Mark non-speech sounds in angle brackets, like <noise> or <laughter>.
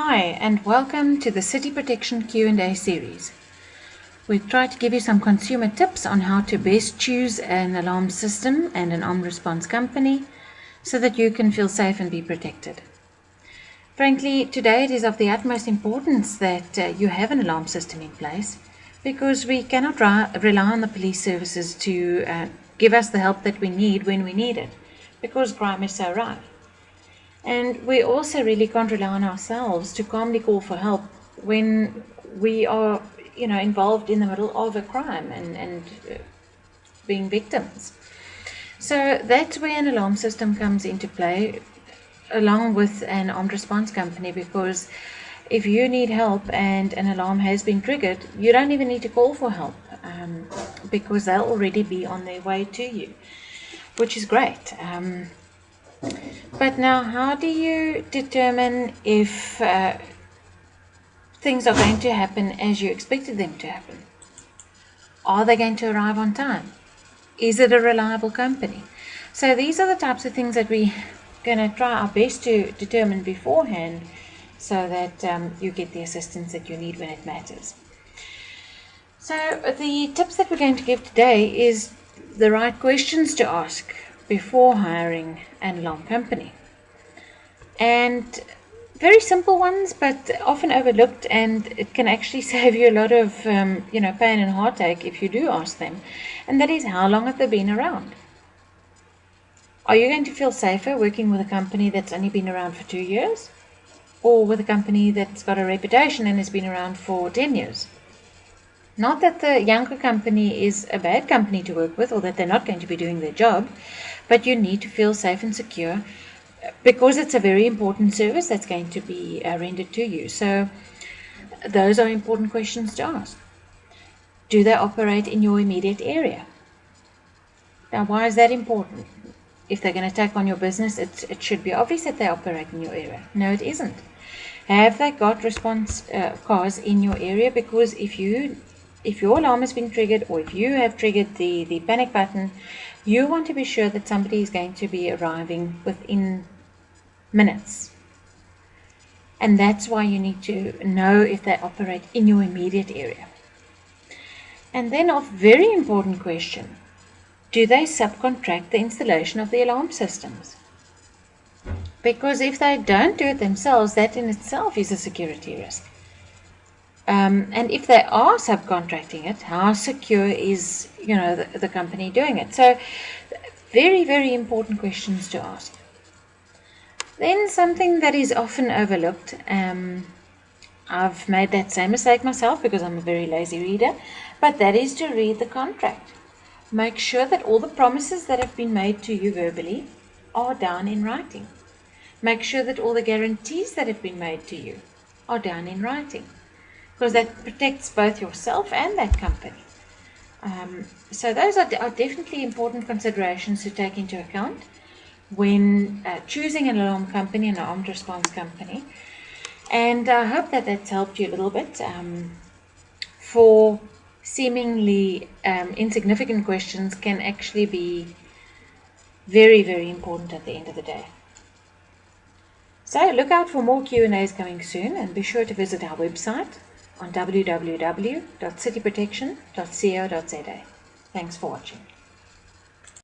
Hi and welcome to the City Protection Q&A series. We try to give you some consumer tips on how to best choose an alarm system and an armed response company so that you can feel safe and be protected. Frankly, today it is of the utmost importance that uh, you have an alarm system in place because we cannot rely on the police services to uh, give us the help that we need when we need it because crime is so rife. And we also really can't rely on ourselves to calmly call for help when we are, you know, involved in the middle of a crime and, and uh, being victims. So that's where an alarm system comes into play along with an armed response company because if you need help and an alarm has been triggered, you don't even need to call for help um, because they'll already be on their way to you, which is great. Um, but now, how do you determine if uh, things are going to happen as you expected them to happen? Are they going to arrive on time? Is it a reliable company? So these are the types of things that we're going to try our best to determine beforehand so that um, you get the assistance that you need when it matters. So the tips that we're going to give today is the right questions to ask before hiring an alarm company. And very simple ones, but often overlooked, and it can actually <laughs> save you a lot of, um, you know, pain and heartache if you do ask them. And that is, how long have they been around? Are you going to feel safer working with a company that's only been around for two years, or with a company that's got a reputation and has been around for ten years? Not that the younger company is a bad company to work with or that they're not going to be doing their job, but you need to feel safe and secure because it's a very important service that's going to be uh, rendered to you. So those are important questions to ask. Do they operate in your immediate area? Now, why is that important? If they're going to take on your business, it, it should be obvious that they operate in your area. No, it isn't. Have they got response uh, cars in your area? Because if you if your alarm has been triggered or if you have triggered the, the panic button, you want to be sure that somebody is going to be arriving within minutes. And that's why you need to know if they operate in your immediate area. And then a very important question, do they subcontract the installation of the alarm systems? Because if they don't do it themselves, that in itself is a security risk. Um, and if they are subcontracting it, how secure is you know the, the company doing it? So, very very important questions to ask. Then something that is often overlooked. Um, I've made that same mistake myself because I'm a very lazy reader, but that is to read the contract. Make sure that all the promises that have been made to you verbally are down in writing. Make sure that all the guarantees that have been made to you are down in writing because that protects both yourself and that company. Um, so those are, are, definitely important considerations to take into account when uh, choosing an alarm company, and an armed response company. And I hope that that's helped you a little bit. Um, for seemingly um, insignificant questions can actually be very, very important at the end of the day. So look out for more Q&As coming soon and be sure to visit our website on www.cityprotection.co.za. Thanks for watching.